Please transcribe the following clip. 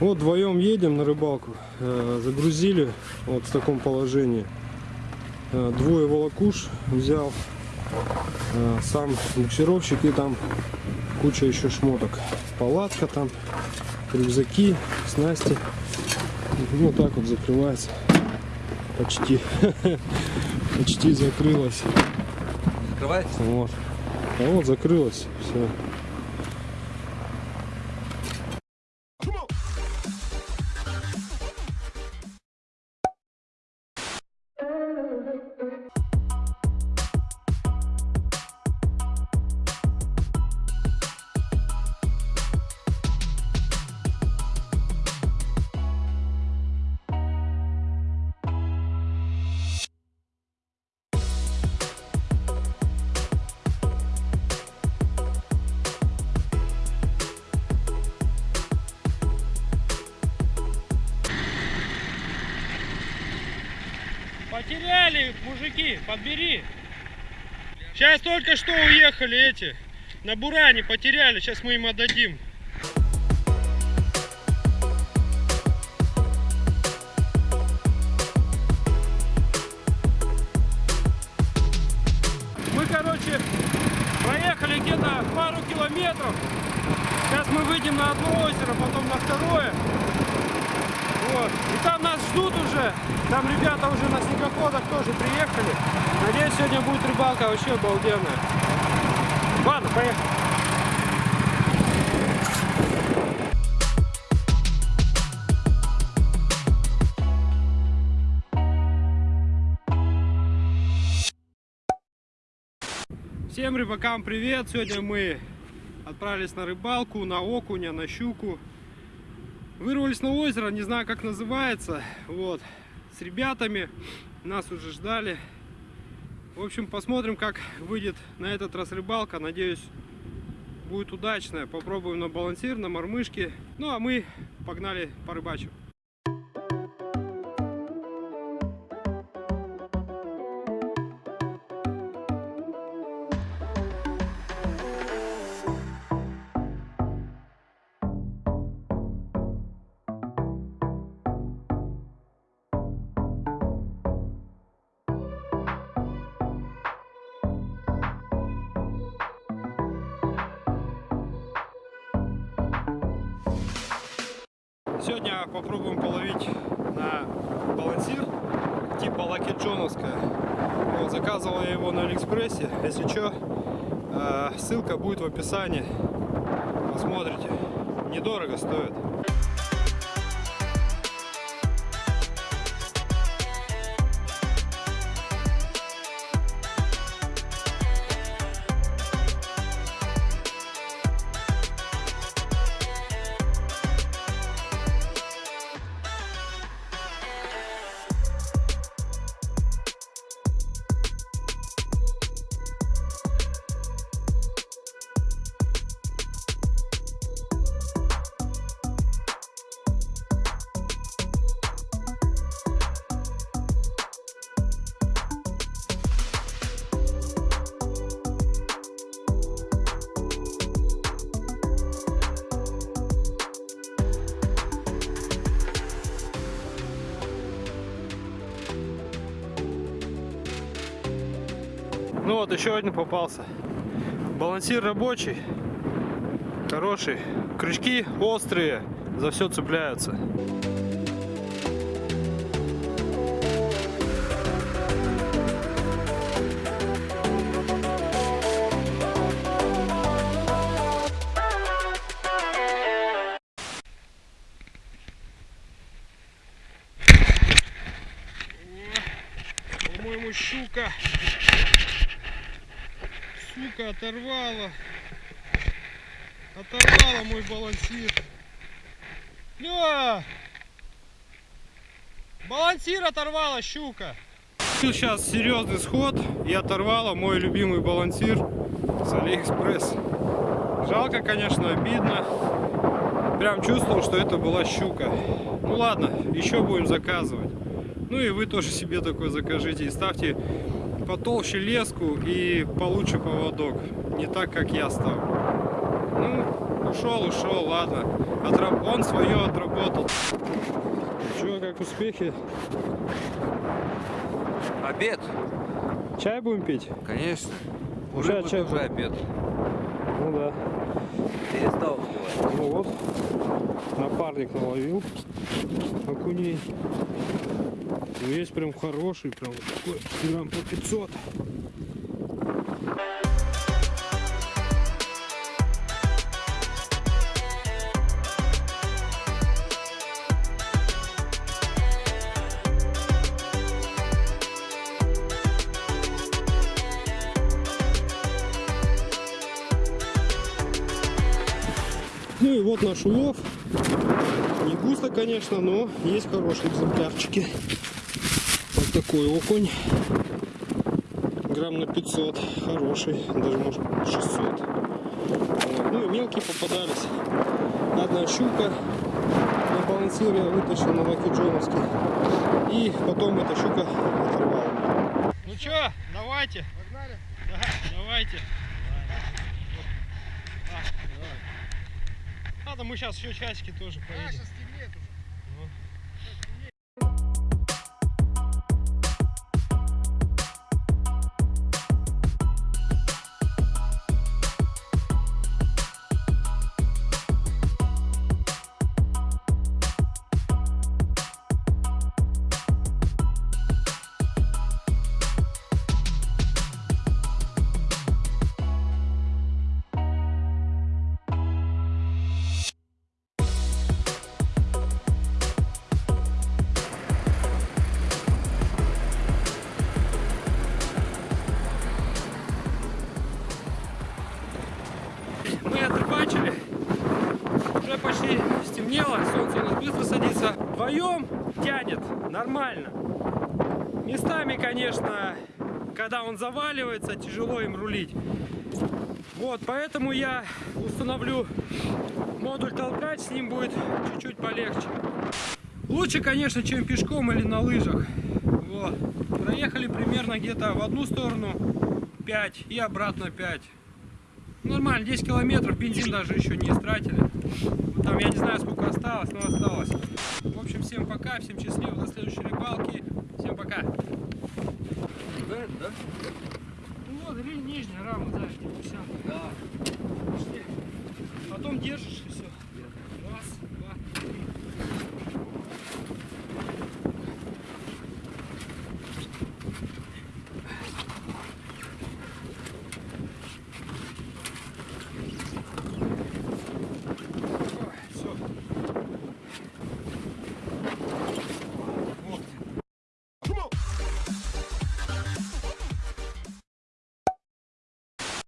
Вот вдвоем едем на рыбалку. Э, Загрузили вот в таком положении. Э, Двое волокуш взял. Э, Сам буксировщик и там куча еще шмоток. Палатка там, рюкзаки, снасти. Ну так вот закрывается. Почти. Почти закрылась. Открывается? Вот. А вот закрылась. Все. Потеряли, мужики, подбери. Сейчас только что уехали эти. На Буране потеряли, сейчас мы им отдадим. Мы, короче, проехали где-то пару километров. Сейчас мы выйдем на одно озеро, потом на второе. И там нас ждут уже. Там ребята уже на снегоходах тоже приехали. Надеюсь, сегодня будет рыбалка вообще обалденная. Ладно, поехали. Всем рыбакам привет! Сегодня мы отправились на рыбалку, на окуня, на щуку. Вырвались на озеро, не знаю как называется. Вот, с ребятами нас уже ждали. В общем, посмотрим, как выйдет на этот раз рыбалка. Надеюсь, будет удачная. Попробуем на балансир, на мормышке. Ну, а мы погнали по Сегодня попробуем половить на балансир типа Лаки Джоновская. Вот, заказывал я его на Алиэкспрессе. Если что, э, ссылка будет в описании. Посмотрите. Недорого стоит. Ну вот, еще один попался. Балансир рабочий. Хороший. Крючки острые. За все цепляются. По-моему, щука. Сука, оторвала. Оторвала мой балансир. Ля! Балансир оторвала, щука. Сейчас серьезный сход и оторвала мой любимый балансир с Алиэкспресс. Жалко, конечно, обидно. Прям чувствовал, что это была щука. Ну ладно, еще будем заказывать. Ну и вы тоже себе такой закажите и ставьте потолще леску и получше поводок. Не так, как я ставлю. Ну, ушел, ушел, ладно. Отраб- Он свое отработал. Че, как успехи? Обед? Чай будем пить? Конечно. Уже Уже, чай уже обед. Ну да. Перестал успевать. Ну вот, напарник наловил окуней. Ну, есть прям хороший, прям такой, грамм по 500. Ну и вот наш улов. Не густо, конечно, но есть хорошие экземплярчики. Такой окунь. Грамм на 500. Хороший. Даже может 600. Вот. Ну и мелкие попадались. Одна щука. На балансире вытащил на Лаки Джоновский. И потом эта щука оторвала. Ну что, давайте. Погнали? Да, давайте. Ладно, мы сейчас еще часики тоже поедем. Вдвоем тянет нормально. Местами, конечно, когда он заваливается, тяжело им рулить. Вот, поэтому я установлю модуль толкать, с ним будет чуть-чуть полегче. Лучше, конечно, чем пешком или на лыжах. Вот. Проехали примерно где-то в одну сторону 5 и обратно 5. Нормально, 10 километров, бензин даже еще не истратили. Там я не знаю сколько осталось, но осталось. Ну, в общем, всем пока, всем счастливо до следующей рыбалки. Всем пока. Да, да. Ну вот, нижняя рама, да.